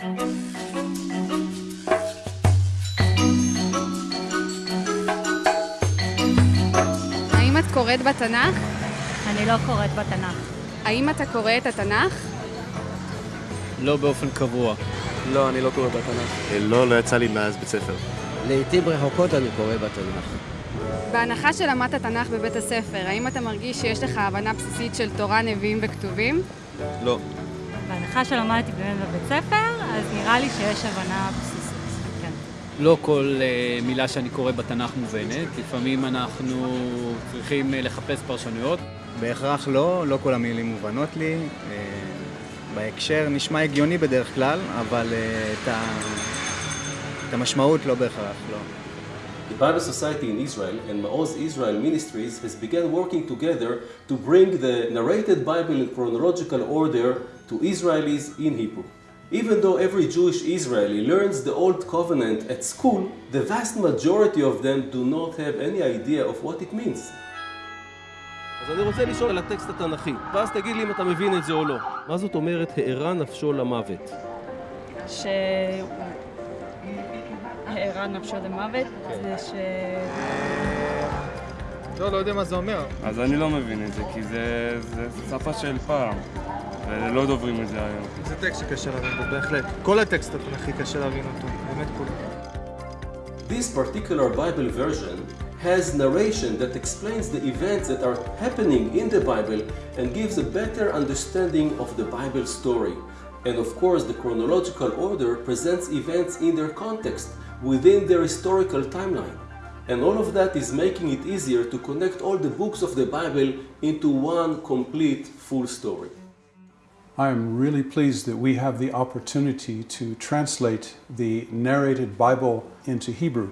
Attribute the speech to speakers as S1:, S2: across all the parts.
S1: האם את קוראת בתנ"ך?
S2: אני לא קוראת בתנ"ך.
S1: האם אתה קורא את התנ"ך?
S3: לא באופן קבוע.
S4: לא, אני לא קורא בתנ"ך.
S5: לא, לא יצא לי מאז בית ספר.
S6: לעיתים רחוקות אני קורא בתנ"ך.
S1: בהנחה שלמדת תנ"ך בבית הספר, האם אתה מרגיש שיש לך הבנה בסיסית של תורה, נביאים וכתובים?
S4: לא.
S2: בהנחה שלמדתי באמת בבית ספר, אז נראה לי שיש הבנה בסיסית. כן.
S3: לא כל uh, מילה שאני קורא בתנ"ך מובנת, לפעמים אנחנו צריכים uh, לחפש פרשנויות.
S7: בהכרח לא, לא כל המילים מובנות לי. Uh, בהקשר נשמע הגיוני בדרך כלל, אבל uh, את, ה... את המשמעות לא בהכרח, לא.
S8: The Bible Society in Israel and Maoz Israel Ministries has begun working together to bring the narrated Bible in chronological order to Israelis in Hebrew. Even though every Jewish Israeli learns the Old Covenant at school, the vast majority of them do not have any idea of what it means.
S4: אז אני רוצה לשאול על הטקסט התנ"כי, ואז תגיד לי אם אתה מבין את זה או לא. מה זאת אומרת, הארה נפשו למוות?
S2: ש... הערה נפשו למוות, זה ש...
S7: לא, לא יודע מה זה אומר.
S9: אז אני לא מבין את זה, כי זה, זה, זה שפה של פעם, ולא דוברים את זה היום.
S7: זה טקסט שקשה להבין בו, בהחלט. כל הטקסט התנ"כי קשה להבין אותו, באמת כולו.
S8: This particular Bible version has narration that explains the events that are happening in the Bible and gives a better understanding of the Bible story. And of course, the chronological order presents events in their context, within their historical timeline. And all of that is making it easier to connect all the books of the Bible into one complete full story.
S10: I am really pleased that we have the opportunity to translate the narrated Bible into Hebrew.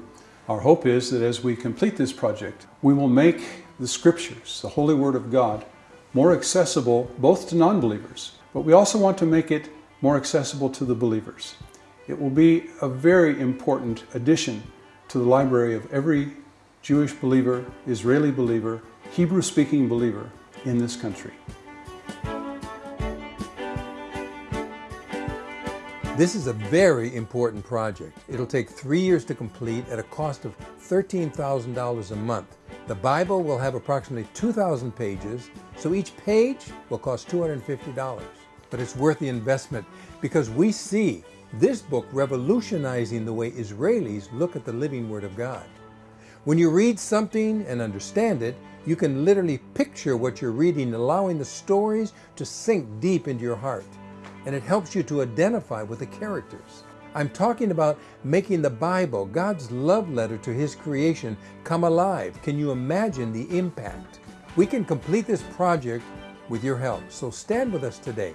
S10: Our hope is that as we complete this project, we will make the scriptures, the Holy Word of God, more accessible both to non believers, but we also want to make it more accessible to the believers. It will be a very important addition to the library of every Jewish believer, Israeli believer, Hebrew speaking believer in this country.
S11: This is a very important project. It'll take three years to complete at a cost of $13,000 a month. The Bible will have approximately 2,000 pages, so each page will cost $250. But it's worth the investment because we see this book revolutionizing the way Israelis look at the living Word of God. When you read something and understand it, you can literally picture what you're reading, allowing the stories to sink deep into your heart. And it helps you to identify with the characters. I'm talking about making the Bible, God's love letter to His creation, come alive. Can you imagine the impact? We can complete this project with your help. So stand with us today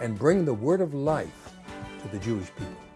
S11: and bring the word of life to the Jewish people.